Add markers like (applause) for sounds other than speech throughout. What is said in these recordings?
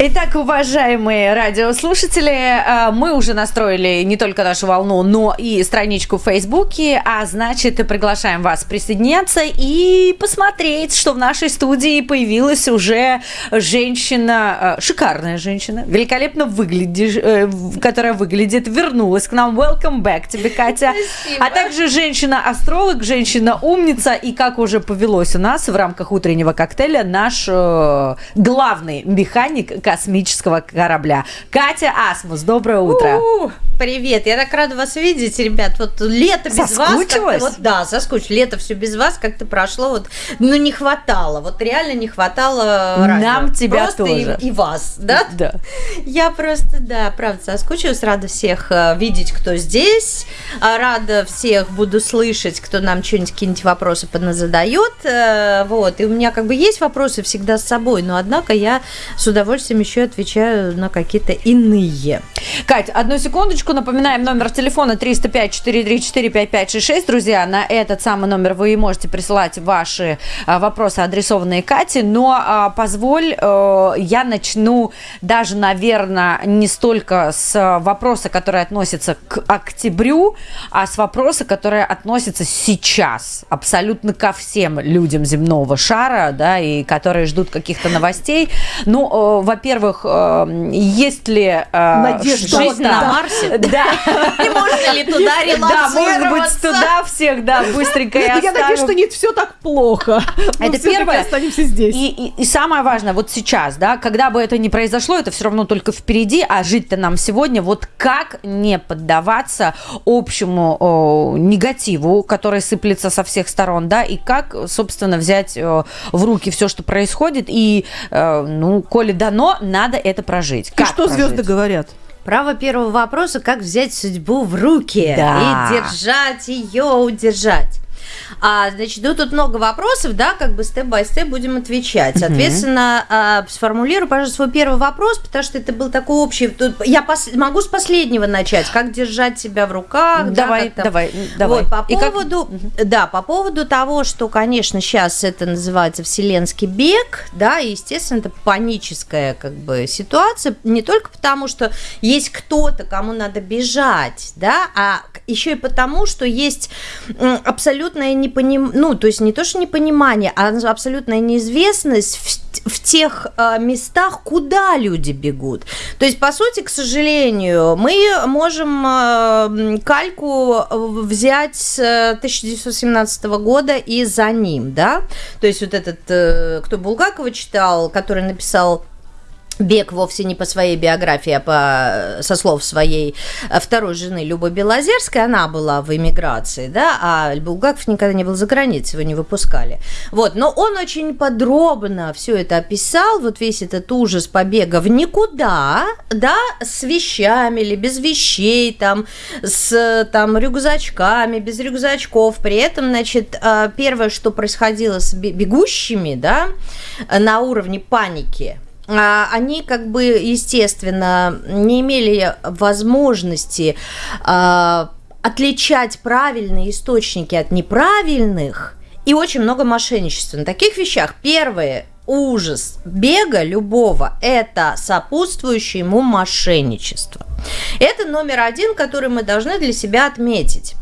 Итак, уважаемые радиослушатели, э, мы уже настроили не только нашу волну, но и страничку в Фейсбуке, а значит, приглашаем вас присоединяться и посмотреть, что в нашей студии появилась уже женщина, э, шикарная женщина, великолепно выглядишь, э, которая выглядит, вернулась к нам. Welcome back тебе, Катя. Спасибо. А также женщина-астролог, женщина-умница и, как уже повелось у нас в рамках утреннего коктейля, наш главный механик космического корабля. Катя Асмус, доброе утро. У-у-у. Привет, я так рада вас видеть, ребят. Вот лето без вас. Вот, да, соскучилась. Лето все без вас как-то прошло. Вот, ну, не хватало. Вот реально не хватало радио. Нам тебя просто тоже. И, и вас, да? Да. Я просто, да, правда, соскучилась. Рада всех э, видеть, кто здесь. А, Рада всех буду слышать, кто нам что-нибудь, какие-нибудь вопросы задает. Э, Вот. И у меня как бы есть вопросы всегда с собой, но однако я с удовольствием еще отвечаю на какие-то иные. Кать, одну секундочку. Напоминаем номер телефона 305-434-5566. Друзья, на этот самый номер вы можете присылать ваши а, вопросы, адресованные Кате. Но а, позволь, э, я начну даже, наверное, не столько с вопроса, который относится к октябрю, а с вопроса, который относится сейчас абсолютно ко всем людям земного шара, да, и которые ждут каких-то новостей. Ну, э, во-первых, э, есть ли э, Надежда. Жизнь на Марсе? (laughs) Да. (laughs) И можно ли туда Да, может быть, релацироваться? туда всех, да, быстренько и Я надеюсь, что не все так плохо. Это первое. останемся здесь. И, самое важное, вот сейчас, да, когда бы это ни произошло, это все равно только впереди, а жить-то нам сегодня, вот как не поддаваться общему негативу, который сыплется со всех сторон, да, и как, собственно, взять э, в руки все, что происходит, и, э, ну, коли дано, надо это прожить. И Как что прожить? звезды говорят? Право первого вопроса, как взять судьбу в руки Да. и держать ее, удержать. А, значит, ну тут много вопросов, да, как бы степ-бай-степ будем отвечать. Соответственно, а, сформулирую, пожалуйста, свой первый вопрос, потому что это был такой общий. Тут я пос- могу с последнего начать. Как держать себя в руках? да, Давай, как там. давай, давай. Вот, по И как- поводу, да, по поводу того, что, конечно, сейчас это называется вселенский бег, да, и, естественно, это паническая, как бы, ситуация, не только потому, что есть кто-то, кому надо бежать, да, а еще и потому, что есть м, абсолютное непонимание, ну, то есть не то, что непонимание, а абсолютная неизвестность в, в тех э, местах, куда люди бегут. То есть, по сути, к сожалению, мы можем э, кальку э, взять с э, 1917 года и за ним, да, то есть вот этот, э, кто Булгакова читал, который написал Бег вовсе не по своей биографии, а по, со слов своей э, второй жены Любы Белозерской, она была в эмиграции, да, а Булгаков никогда не был за границей, его не выпускали. Вот, но он очень подробно все это описал, вот весь этот ужас побега в никуда, да, с вещами или без вещей, там, с там рюкзачками, без рюкзачков. При этом, значит, э, первое, что происходило с бе- бегущими, да, на уровне паники, они как бы, естественно, не имели возможности а, отличать правильные источники от неправильных, и очень много мошенничества на таких вещах. Первое ужас бега любого – это сопутствующее ему мошенничество. Это номер один, который мы должны для себя отметить.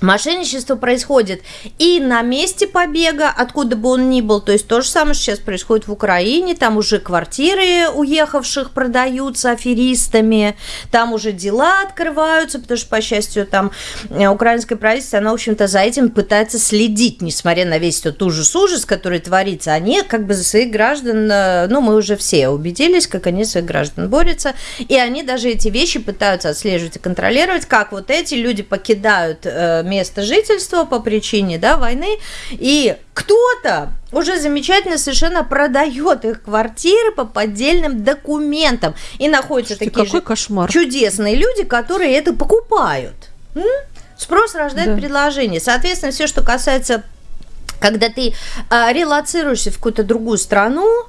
Мошенничество происходит и на месте побега, откуда бы он ни был. То есть то же самое сейчас происходит в Украине. Там уже квартиры уехавших продаются аферистами. Там уже дела открываются, потому что, по счастью, там э, украинское правительство, оно, в общем-то, за этим пытается следить, несмотря на весь тот ужас-ужас, который творится. Они как бы за своих граждан, э, ну, мы уже все убедились, как они за своих граждан борются. И они даже эти вещи пытаются отслеживать и контролировать, как вот эти люди покидают э, место жительства по причине да, войны, и кто-то уже замечательно совершенно продает их квартиры по поддельным документам. И находятся Слушайте, такие какой же кошмар. чудесные люди, которые это покупают. М? Спрос рождает Да. предложение. Соответственно, все, что касается когда ты а, релацируешься в какую-то другую страну, э,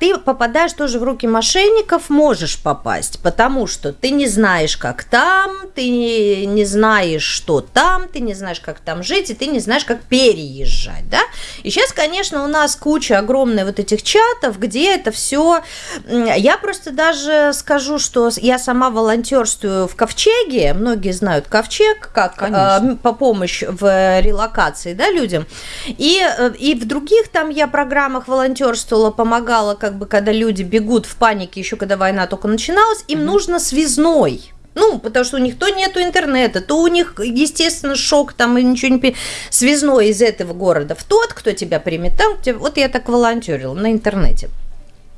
ты попадаешь тоже в руки мошенников, можешь попасть, потому что ты не знаешь, как там, ты не, не знаешь, что там, ты не знаешь, как там жить, и ты не знаешь, как переезжать, да. И сейчас, конечно, у нас куча огромная вот этих чатов, где это все. Я просто даже скажу, что я сама волонтерствую в Ковчеге, многие знают Ковчег, как Конечно. э, по помощь в релокации, да, людям. И, э, и в других там я программах волонтерствовала, помогала, как бы, когда люди бегут в панике, еще когда война только начиналась, им нужно связной. Ну, потому что у них то нету интернета, то у них, естественно, шок, там и ничего не... Связной из этого города в тот, кто тебя примет там, где- вот я так волонтерила на интернете.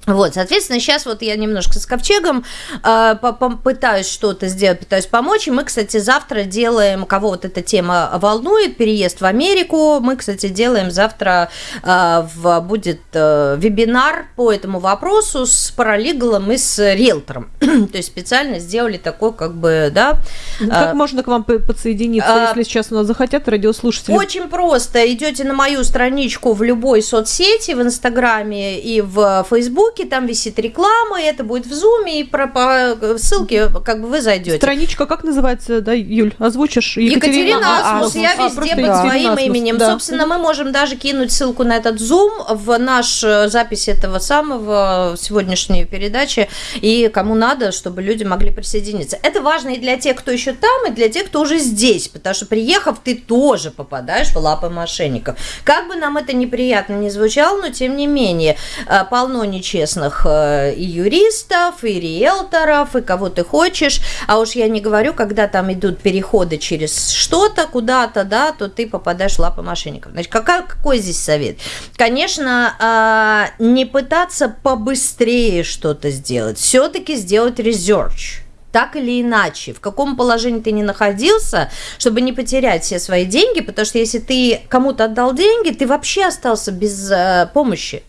Вот, соответственно, сейчас вот я немножко с ковчегом э, пытаюсь что-то сделать, пытаюсь помочь. И мы, кстати, завтра делаем, кого вот эта тема волнует, переезд в Америку. Мы, кстати, делаем завтра э, в, будет э, вебинар по этому вопросу с паралигалом и с риэлтором. (clears throat) То есть специально сделали такой, как бы, да. Как э, можно к вам по- подсоединиться, а, если сейчас у нас захотят радиослушатели? Очень просто. Идете на мою страничку в любой соцсети, в Инстаграме и в Фейсбуке, там висит реклама, и это будет в Зуме, и про, по ссылке как бы вы зайдете. Страничка как называется, да, Юль? Озвучишь? Екатерина Асмус, Асмус. я А, везде под Екатерина своим Асмус, именем. да. Собственно, мы можем даже кинуть ссылку на этот Zoom в наш э, запись этого самого сегодняшней передачи, и кому надо, чтобы люди могли присоединиться. Это важно и для тех, кто еще там, и для тех, кто уже здесь, потому что приехав, ты тоже попадаешь в лапы мошенников. Как бы нам это неприятно не звучало, но тем не менее, э, полно нечестных э, и юристов, и риэлторов, и кого ты хочешь. А уж я не говорю, когда там идут переходы через что-то куда-то, да, то ты попадаешь в лапы мошенников. Значит, какая, какой здесь совет? Конечно, а, не пытаться побыстрее что-то сделать, все-таки сделать research так или иначе, в каком положении ты не находился, чтобы не потерять все свои деньги, потому что если ты кому-то отдал деньги, ты вообще остался без э, помощи.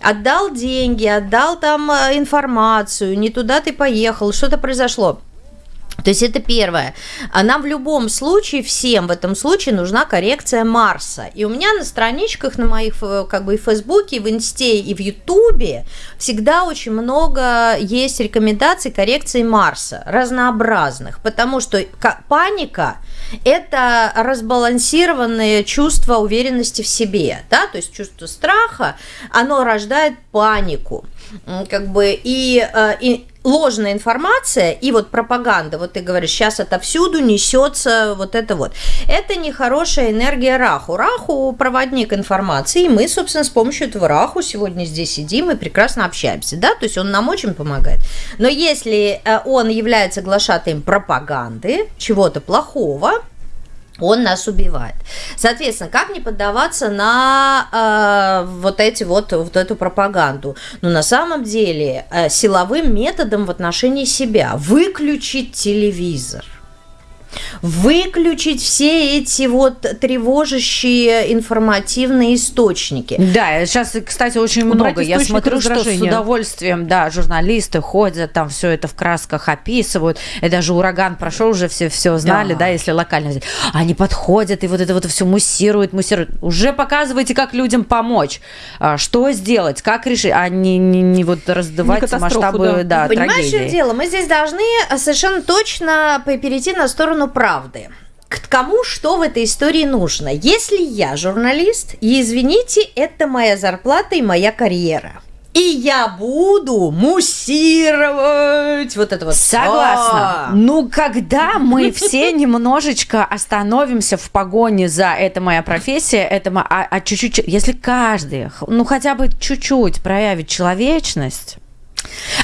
Отдал деньги, отдал там э, информацию, не туда ты поехал, что-то произошло. То есть это первое. А нам в любом случае, всем в этом случае нужна коррекция Марса. И у меня на страничках, на моих, э, как бы и в Фейсбуке, и в Инсте, и в Ютубе всегда очень много есть рекомендаций коррекции Марса, разнообразных, потому что ка- паника – это разбалансированное чувство уверенности в себе, да, то есть чувство страха, оно рождает панику, как бы, и, э, и ложная информация и вот пропаганда, вот ты говоришь, сейчас отовсюду несется вот это вот. Это нехорошая энергия Раху. Раху – проводник информации, и мы, собственно, с помощью этого Раху сегодня здесь сидим и прекрасно общаемся, да, то есть он нам очень помогает. Но если э, он является глашатаем пропаганды, чего-то плохого, он нас убивает. Соответственно, как не поддаваться на э, вот эти вот, вот эту пропаганду? Ну, на самом деле, э, силовым методом в отношении себя. Выключить телевизор. Выключить все эти вот тревожащие информативные источники. Да, сейчас, кстати, очень Убрать много. Я смотрю, что с удовольствием, да, журналисты ходят, там все это в красках описывают. И даже ураган прошел, уже все все знали, Да. да, если локально. взять. Они подходят и вот это вот все муссируют, муссируют. Уже показывайте, как людям помочь, а, что сделать, как решить, а не, не, не вот раздувать Не масштабы, да. да, Понимаешь, трагедии. дело? Мы здесь должны э, совершенно точно перейти на сторону правды. К кому что в этой истории нужно? Если я журналист, и извините, это моя зарплата и моя карьера. И я буду муссировать вот это вот. Согласна. А. Ну, когда мы все (laughs) немножечко остановимся в погоне за «это моя профессия», это а, а чуть-чуть, если каждый, ну, хотя бы чуть-чуть проявит человечность,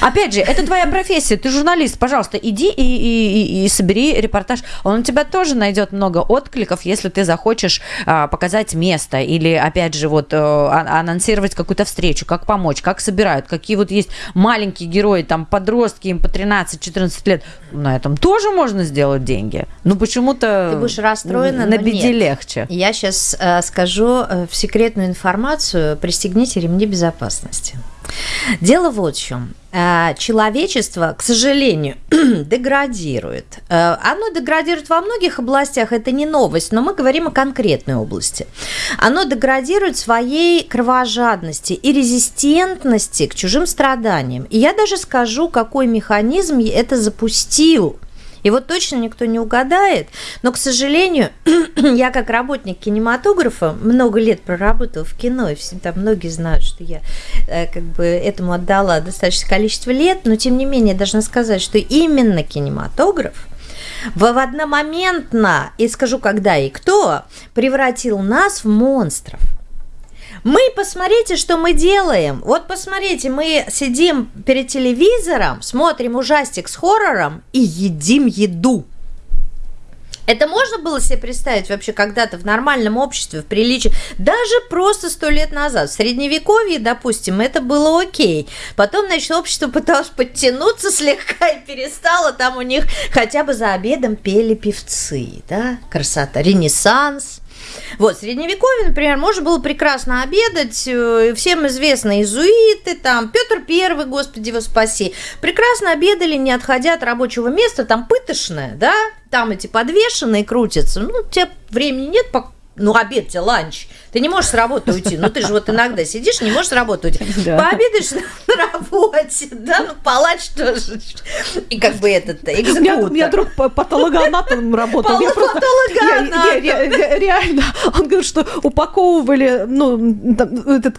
Опять же, это твоя профессия, ты журналист, пожалуйста, иди и, и- и- и собери репортаж. Он у тебя тоже найдет много откликов, если ты захочешь а, показать место или, опять же, вот э, а- анонсировать какую-то встречу, как помочь, как собирают, какие вот есть маленькие герои, там подростки, им по 13-14 лет. На этом тоже можно сделать деньги. Ну почему-то Ты будешь расстроена, на но беде нет. легче. Я сейчас скажу э, в секретную информацию. Пристегните ремни безопасности. Дело вот в чем. э, человечество, к сожалению, (clears throat) деградирует. Э, оно деградирует во многих областях, это не новость, но мы говорим о конкретной области. Оно деградирует своей кровожадности и резистентности к чужим страданиям. И я даже скажу, какой механизм это запустил – вот точно никто не угадает. Но, к сожалению, (clears throat) я как работник кинематографа много лет проработала в кино, и все, там многие знают, что я э, как бы этому отдала достаточное количество лет, но тем не менее должна сказать, что именно кинематограф в одномоментно, и скажу когда и кто, превратил нас в монстров. Мы посмотрите, что мы делаем. Вот посмотрите, мы сидим перед телевизором, смотрим ужастик с хоррором и едим еду. Это можно было себе представить вообще когда-то в нормальном обществе, в приличии? Даже просто сто лет назад. В Средневековье, допустим, это было окей. Потом, значит, общество пыталось подтянуться слегка и перестало. Там у них хотя бы за обедом пели певцы, да? Красота. Ренессанс. Вот, в Средневековье, например, можно было прекрасно обедать, э, всем известно иезуиты, там, Петр Первый, Господи его спаси, прекрасно обедали, не отходя от рабочего места, там пытошное, да, там эти подвешенные крутятся, ну, у тебя времени нет, ну, обед тебе, ланч, ты не можешь с работы уйти. Ну, ты же вот иногда сидишь, не можешь с работы уйти. (laughs) Да. Пообедаешь на работе, да, ну, палач тоже. И как бы этот экзекутор. У меня, у меня друг патологоанатом работал. Патологоанатом. Реально. Он говорит, что упаковывали, ну,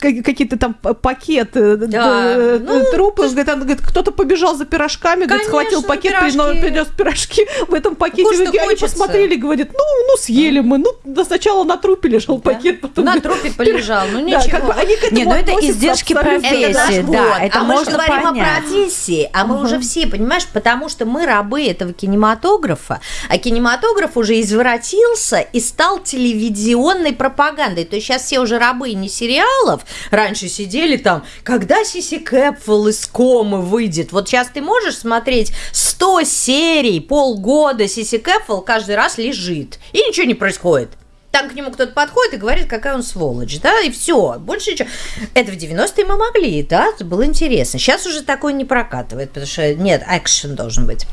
какие-то там пакеты, ну, трупы. Он говорит, кто-то побежал за пирожками, говорит, схватил пакет, принес пирожки в этом пакете. Они посмотрели, говорит, ну, ну, съели мы. Ну, сначала на трупе лежал пакет, потом на трупе полежал, ну ничего. Да, как бы они к Не, ну это издержки профессии, это да, это а можно мы же говорим понять. о профессии, а мы уже все, понимаешь, потому что мы рабы этого кинематографа, а кинематограф уже извратился и стал телевизионной пропагандой. То есть сейчас все уже рабы не сериалов, раньше сидели там, когда Сиси Кэпфелл из комы выйдет. Вот сейчас ты можешь смотреть 100 серий, полгода Сиси Кэпфелл каждый раз лежит, и ничего не происходит. Там к нему кто-то подходит и говорит, какая он сволочь, да, и все, больше ничего. Это в 90-е мы могли, да, это было интересно. Сейчас уже такое не прокатывает, потому что нет, экшен должен быть.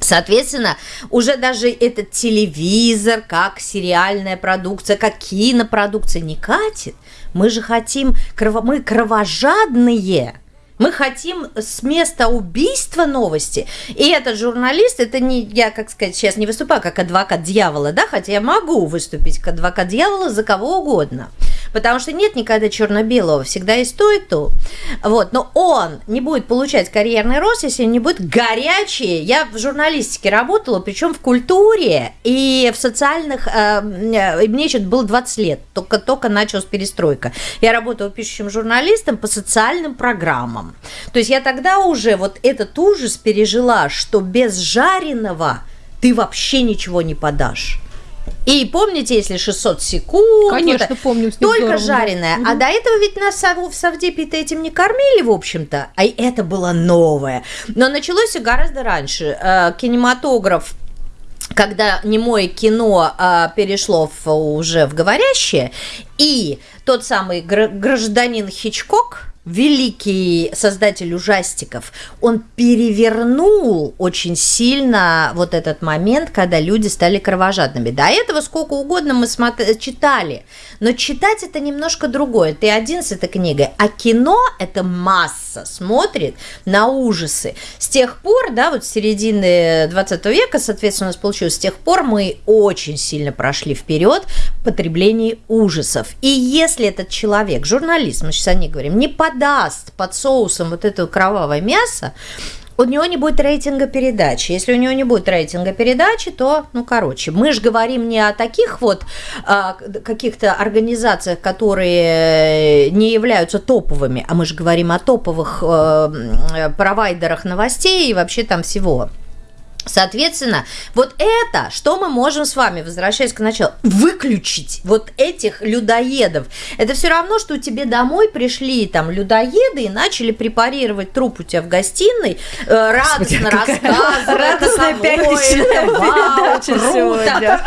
Соответственно, уже даже этот телевизор, как сериальная продукция, как кинопродукция не катит. Мы же хотим, мы кровожадные, мы хотим с места убийства новости. И этот журналист, это не, я, как сказать, сейчас не выступаю как адвокат дьявола, да, хотя я могу выступить как адвокат дьявола за кого угодно. Потому что нет никогда черно-белого, всегда есть то и то. Вот, но он не будет получать карьерный рост, если не будет горячий. Я в журналистике работала, причем в культуре и в социальных... Э, э мне еще было 20 лет, только, только началась перестройка. Я работала пишущим журналистом по социальным программам. То есть я тогда уже вот этот ужас пережила, что без жареного ты вообще ничего не подашь. И помните, если 600 секунд, Конечно, помню, только жареное. Да. А до этого ведь нас в Савдепе-то этим не кормили, в общем-то. А это было новое. Но началось все гораздо раньше. Э, кинематограф когда немое кино а, перешло в, уже в говорящее, и тот самый гражданин Хичкок, великий создатель ужастиков, он перевернул очень сильно вот этот момент, когда люди стали кровожадными. До этого сколько угодно мы смотри, читали, но читать это немножко другое. Ты один с этой книгой, а кино это масса смотрит на ужасы. С тех пор, да, вот с середины 20 века, соответственно, у нас получилось, с тех пор мы очень сильно прошли вперед в потреблении ужасов. И если этот человек, журналист, мы сейчас о ней говорим, не под подаст под соусом вот это кровавое мясо, у него не будет рейтинга передачи. Если у него не будет рейтинга передачи, то, ну, короче, мы же говорим не о таких вот а, каких-то организациях, которые не являются топовыми, а мы же говорим о топовых а, провайдерах новостей и вообще там всего. Соответственно, вот это, что мы можем с вами, возвращаясь к началу, выключить вот этих людоедов. Это все равно, что тебе домой пришли там людоеды и начали препарировать труп у тебя в гостиной, э, радостно рассказывать. Радостная пятничная передача сегодня.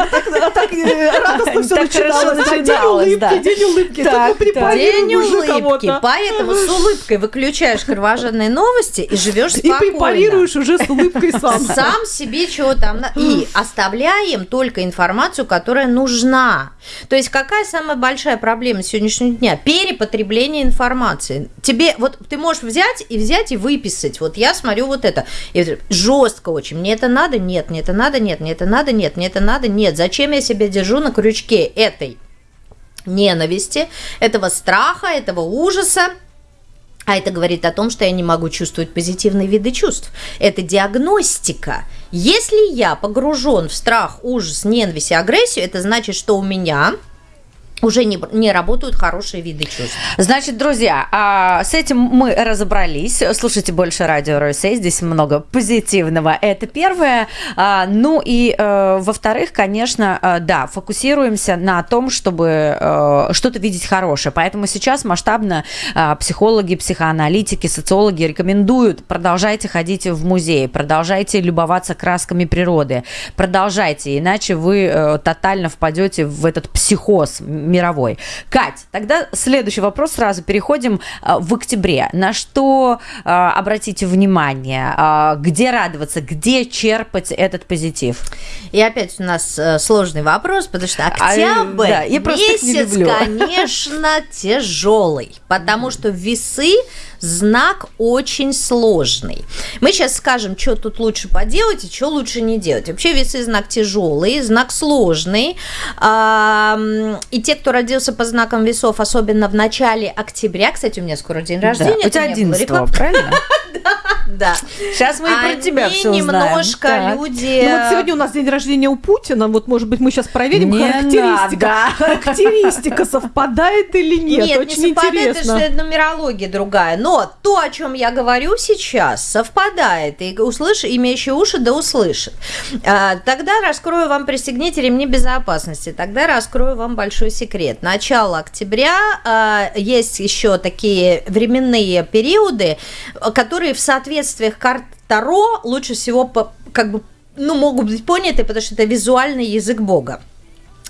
Так радостно все начиналось. День улыбки, день улыбки. День улыбки. Поэтому с улыбкой выключаешь кровожадные новости и живешь спокойно. И препарируешь уже с улыбкой сам. Сам себе чего там. И оставляем только информацию, которая нужна. То есть какая самая большая проблема сегодняшнего дня? Перепотребление информации. Тебе, вот ты можешь взять и взять и выписать. Вот я смотрю вот это. И жестко очень. Мне это надо? Нет. Мне это надо? Нет. Мне это надо? Нет. Мне это надо? Нет. Зачем я себя держу на крючке этой ненависти, этого страха, этого ужаса? А это говорит о том, что я не могу чувствовать позитивные виды чувств. Это диагностика. Если я погружен в страх, ужас, ненависть и агрессию, это значит, что у меня уже не, не работают хорошие виды чувств. Значит, друзья, а, с этим мы разобрались. Слушайте больше радио Ройсей, здесь много позитивного. Это первое. А, ну и э, во-вторых, конечно, э, да, фокусируемся на том, чтобы э, что-то видеть хорошее. Поэтому сейчас масштабно психологи, психоаналитики, социологи рекомендуют продолжайте ходить в музей, продолжайте любоваться красками природы, продолжайте, иначе вы тотально впадете в этот психоз мировой. Кать, тогда следующий вопрос сразу переходим а, в октябре. На что а, обратите внимание? А, где радоваться? Где черпать этот позитив? И опять у нас э, сложный вопрос, потому что октябрь а, да, я месяц, конечно, (laughs) тяжелый, потому что весы знак очень сложный. Мы сейчас скажем, что тут лучше поделать и что лучше не делать. Вообще весы знак тяжелый, знак сложный. И те, кто родился по знакам весов, особенно в начале октября, кстати, у меня скоро день рождения. Да, у тебя 11 правильно? (laughs) Да. Сейчас мы и про тебя все немножко люди... Ну вот сегодня у нас день рождения у Путина, вот может быть мы сейчас проверим, характеристика. Характеристика совпадает или нет? Нет, Очень не совпадает, интересно. это нумерология другая. Но то, о чем я говорю сейчас, совпадает. И услышь, имеющие уши, да услышит. А, тогда раскрою вам, пристегните ремни безопасности. Тогда раскрою вам большой секрет. Начало октября а, есть еще такие временные периоды, которые в соответствиях карт Таро лучше всего как бы ну, могут быть поняты, потому что это визуальный язык Бога.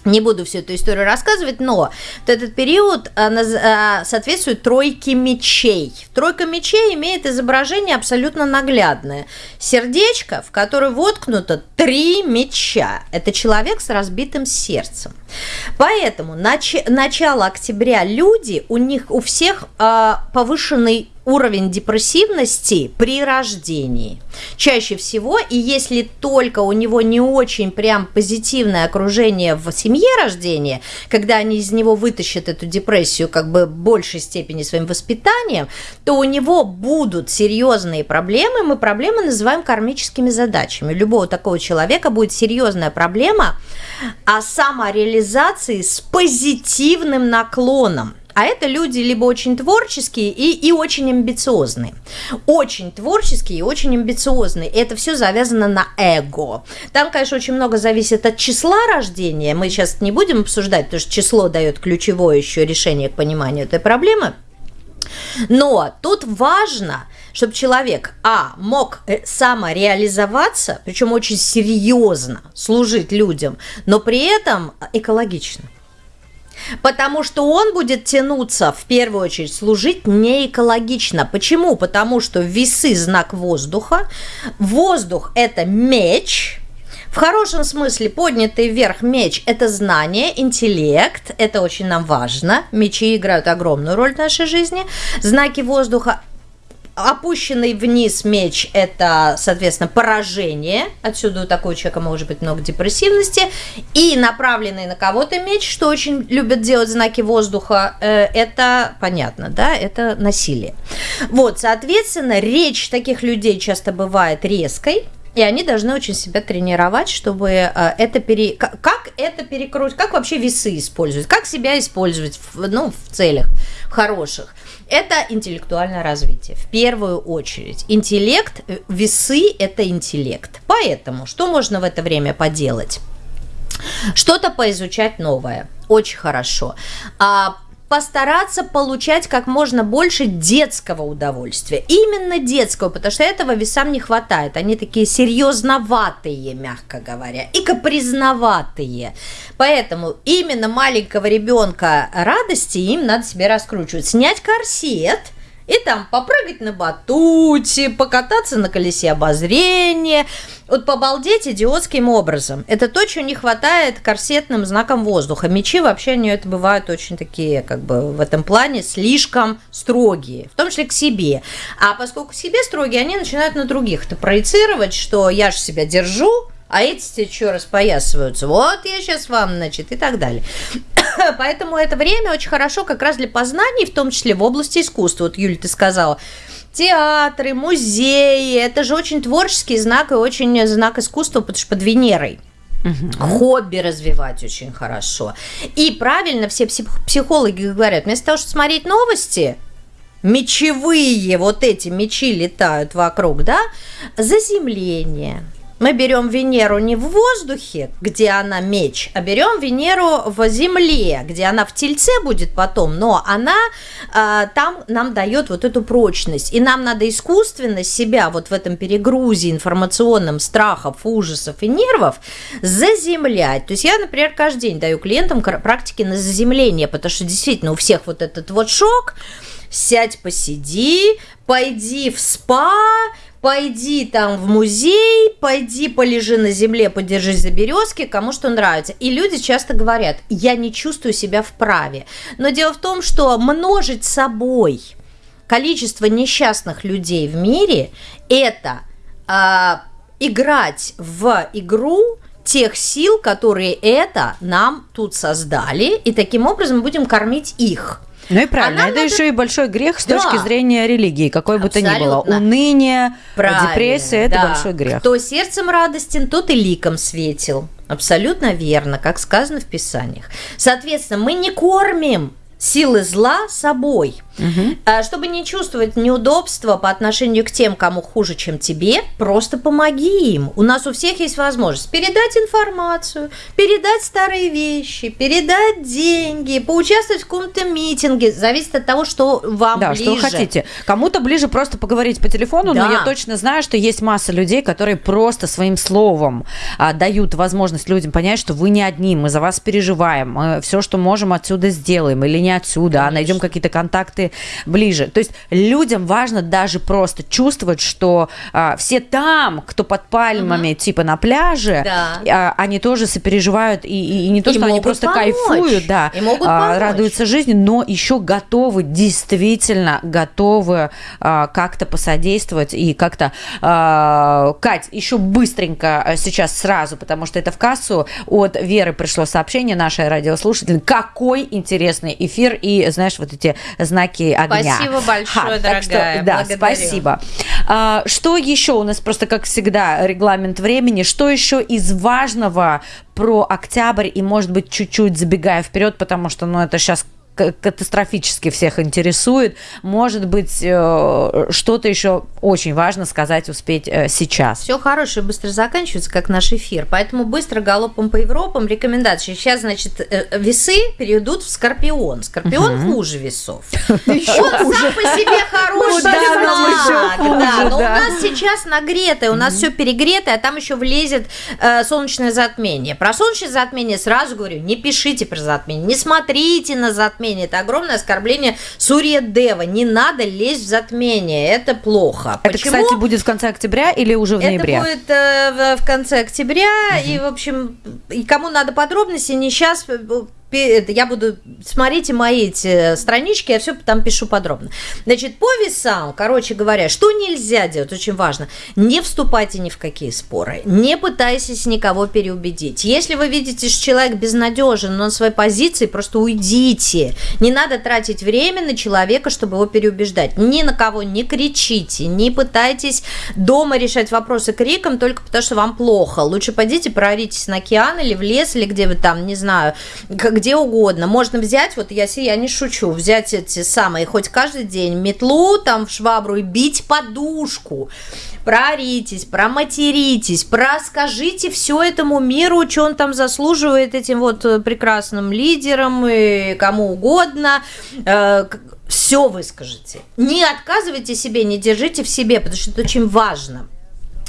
Не буду всю эту историю рассказывать, но вот этот период а, а, соответствует тройке мечей. Тройка мечей имеет изображение абсолютно наглядное. Сердечко, в которое воткнуто три меча. Это человек с разбитым сердцем. Поэтому нач- начало октября люди, у них у всех э, повышенный уровень депрессивности при рождении. Чаще всего, и если только у него не очень прям позитивное окружение в семье рождения, когда они из него вытащат эту депрессию как бы в большей степени своим воспитанием, то у него будут серьезные проблемы. Мы проблемы называем кармическими задачами. У любого такого человека будет серьезная проблема о самореализации с позитивным наклоном. А это люди либо очень творческие и, и очень амбициозные. Очень творческие и очень амбициозные. Это все завязано на эго. Там, конечно, очень много зависит от числа рождения. Мы сейчас не будем обсуждать, потому что число дает ключевое еще решение к пониманию этой проблемы. Но тут важно, чтобы человек, а, мог э, самореализоваться, причем очень серьезно служить людям, но при этом экологично. Потому что он будет тянуться, в первую очередь, служить не экологично. Почему? Потому что весы – знак воздуха. Воздух – это меч, в хорошем смысле поднятый вверх меч – это знание, интеллект, это очень нам важно. Мечи играют огромную роль в нашей жизни. Знаки воздуха Опущенный вниз меч – это, соответственно, поражение. Отсюда у такого человека может быть много депрессивности. И направленный на кого-то меч, что очень любят делать знаки воздуха, э, это понятно, да, это насилие. Вот, соответственно, речь таких людей часто бывает резкой, И они должны очень себя тренировать, чтобы э, это пере... Как это перекрутить? Как вообще весы использовать? Как себя использовать в, ну, в целях хороших? Это интеллектуальное развитие. В первую очередь. Интеллект, э, весы – это интеллект. Поэтому что можно в это время поделать? Что-то поизучать новое. Очень хорошо. А постараться получать как можно больше детского удовольствия. Именно детского, потому что этого весам не хватает. Они такие серьезноватые, мягко говоря, и капризноватые. Поэтому именно маленького ребенка радости им надо себе раскручивать. Снять корсет – и там попрыгать на батуте, покататься на колесе обозрения, вот побалдеть идиотским образом. Это то, чего не хватает корсетным знаком воздуха. Мечи вообще они это бывают очень такие, как бы в этом плане слишком строгие, в том числе к себе. А поскольку к себе строгие, они начинают на других это проецировать, что я же себя держу, а эти что распоясываются? Вот я сейчас вам, значит, и так далее. (coughs) Поэтому это время очень хорошо как раз для познаний, в том числе в области искусства. Вот, Юля, ты сказала, театры, музеи, это же очень творческий знак и очень знак искусства, потому что под Венерой. Угу. Хобби развивать очень хорошо. И правильно все психологи говорят, вместо того, чтобы смотреть новости, мечевые, вот эти мечи летают вокруг, да, заземление, мы берем Венеру не в воздухе, где она меч, а берем Венеру в земле, где она в тельце будет потом, но она э, там нам дает вот эту прочность. И нам надо искусственно себя вот в этом перегрузе информационном страхов, ужасов и нервов заземлять. То есть я, например, каждый день даю клиентам практики на заземление, потому что действительно у всех вот этот вот шок, сядь, посиди, пойди в спа, пойди там в музей, пойди полежи на земле, подержись за березки, кому что нравится. И люди часто говорят, я не чувствую себя вправе. Но дело в том, что множить собой количество несчастных людей в мире – это э, играть в игру тех сил, которые это нам тут создали, и таким образом будем кормить их. Ну и правильно, это надо... еще и большой грех с да. точки зрения религии, какой бы то ни было. Уныние, правильно, депрессия – это да. большой грех. Кто сердцем радостен, тот и ликом светил. Абсолютно верно, как сказано в Писаниях. Соответственно, мы не кормим силы зла собой. Угу. Чтобы не чувствовать неудобства по отношению к тем, кому хуже, чем тебе, просто помоги им. У нас у всех есть возможность передать информацию, передать старые вещи, передать деньги, поучаствовать в каком-то митинге. Зависит от того, что вам да, ближе. что вы хотите. Кому-то ближе просто поговорить по телефону, да. но я точно знаю, что есть масса людей, которые просто своим словом а, дают возможность людям понять, что вы не одни, мы за вас переживаем, мы все, что можем, отсюда сделаем или не отсюда, Конечно. а найдем какие-то контакты ближе. То есть людям важно даже просто чувствовать, что а, все там, кто под пальмами, угу. типа на пляже, да. а, они тоже сопереживают и, и, и не то, и что они просто помочь. кайфуют, да, и могут а, радуются жизни, но еще готовы, действительно готовы а, как-то посодействовать и как-то... А, Кать, еще быстренько а, сейчас сразу, потому что это в кассу от Веры пришло сообщение, нашей радиослушатель, какой интересный эфир и, знаешь, вот эти знаки огня. Спасибо большое, Ха, дорогая. Что, да, Благодарю. спасибо. А, что еще у нас просто, как всегда, регламент времени. Что еще из важного про октябрь и, может быть, чуть-чуть забегая вперед, потому что, ну, это сейчас катастрофически всех интересует. Может быть, э, что-то еще очень важно сказать, успеть э, сейчас. Все хорошее быстро заканчивается, как наш эфир. Поэтому быстро галопом по Европам рекомендации. Сейчас, значит, э, весы перейдут в Скорпион. Скорпион угу. хуже весов. (laughs) Он сам по себе (laughs) хороший знак. Да, но у нас сейчас нагретое, у нас все перегретое, а там еще влезет солнечное затмение. Про солнечное затмение сразу говорю, не пишите про затмение, не смотрите на затмение затмение. Это огромное оскорбление Сурья Дева. Не надо лезть в затмение. Это плохо. Это, Почему? кстати, будет в конце октября или уже в ноябре? Это будет э, в, конце октября. Угу. И, в общем, и кому надо подробности, не сейчас я буду, смотрите мои эти странички, я все там пишу подробно. Значит, по весам, короче говоря, что нельзя делать, очень важно, не вступайте ни в какие споры, не пытайтесь никого переубедить. Если вы видите, что человек безнадежен, но на своей позиции, просто уйдите. Не надо тратить время на человека, чтобы его переубеждать. Ни на кого не кричите, не пытайтесь дома решать вопросы криком только потому, что вам плохо. Лучше пойдите, прооритесь на океан или в лес, или где вы там, не знаю, где угодно. Можно взять, вот я, я не шучу, взять эти самые, хоть каждый день метлу там в швабру и бить подушку. Прооритесь, проматеритесь, проскажите все этому миру, что он там заслуживает этим вот э, прекрасным лидерам и кому угодно э, все выскажите. Не отказывайте себе, не держите в себе, потому что это очень важно.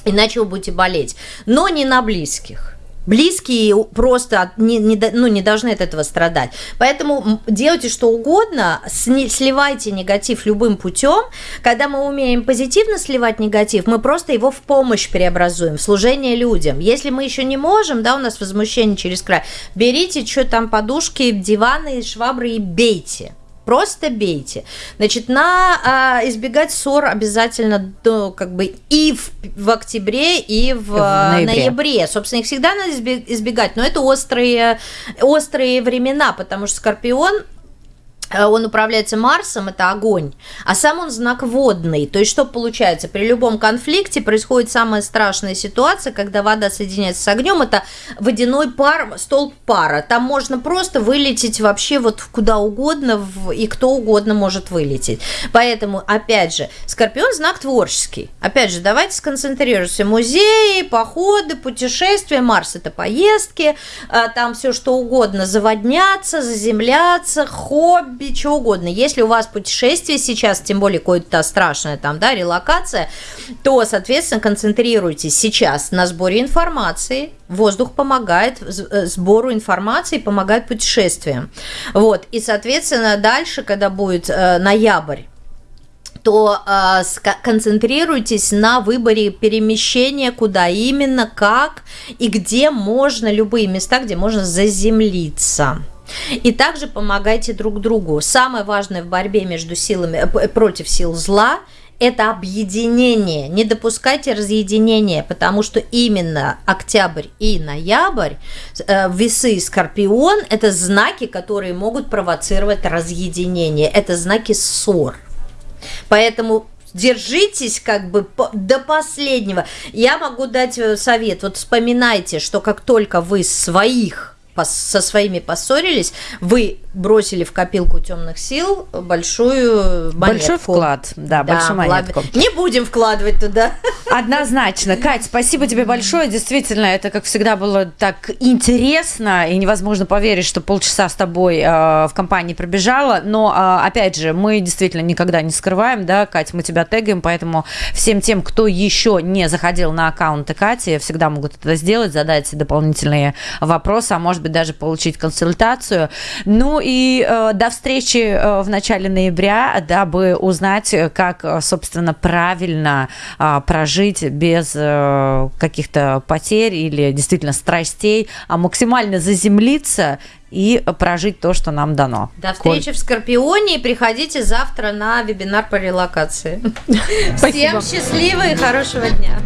Иначе вы будете болеть. Но не на близких близкие просто не, не, ну, не должны от этого страдать. Поэтому делайте что угодно, сливайте негатив любым путем. Когда мы умеем позитивно сливать негатив, мы просто его в помощь преобразуем, в служение людям. Если мы еще не можем, да, у нас возмущение через край, берите что там подушки, диваны, швабры и бейте. Просто бейте. Значит, на а, избегать ссор обязательно до, как бы и в, в октябре, и в, в ноябре. ноябре. Собственно, их всегда надо избегать, но это острые, острые времена, потому что Скорпион Э, он управляется Марсом, это огонь, а сам он знак водный. То есть что получается? При любом конфликте происходит самая страшная ситуация, когда вода соединяется с огнем, это водяной пар, столб пара. Там можно просто вылететь вообще вот куда угодно, и кто угодно может вылететь. Поэтому, опять же, Скорпион знак творческий. Опять же, давайте сконцентрируемся. Музеи, походы, путешествия, Марс это поездки, э, там все что угодно, заводняться, заземляться, хобби, хобби, что угодно. Если у вас путешествие сейчас, тем более какое-то страшное там, да, релокация, то, соответственно, концентрируйтесь сейчас на сборе информации. Воздух помогает э, сбору информации, помогает путешествиям. Вот. И, соответственно, дальше, когда будет э, ноябрь, то э, концентрируйтесь на выборе перемещения, куда именно, как и где можно, любые места, где можно заземлиться. И также помогайте друг другу. Самое важное в борьбе между силами, э, против сил зла это объединение. Не допускайте разъединения, потому что именно октябрь и ноябрь, э, весы и скорпион – это знаки, которые могут провоцировать разъединение. Это знаки ссор. Поэтому держитесь как бы до последнего. Я могу дать э, совет. Вот вспоминайте, что как только вы своих со своими поссорились, вы бросили в копилку темных сил большую монетку. Большой вклад, да, да большую монетку. Не будем вкладывать туда. Однозначно. Кать, спасибо тебе большое. Действительно, это, как всегда, было так интересно, и невозможно поверить, что полчаса с тобой э, в компании пробежала. Но, э, опять же, мы действительно никогда не скрываем, да, Кать, мы тебя тегаем, поэтому всем тем, кто еще не заходил на аккаунты Кати, всегда могут это сделать, задать дополнительные вопросы, а может быть даже получить консультацию. Ну и э, до встречи э, в начале ноября, дабы узнать, как, э, собственно, правильно э, прожить без э, каких-то потерь или действительно страстей, а максимально заземлиться и прожить то, что нам дано. До встречи Коль. в Скорпионе и приходите завтра на вебинар по релокации. (laughs) Всем счастливого и хорошего дня.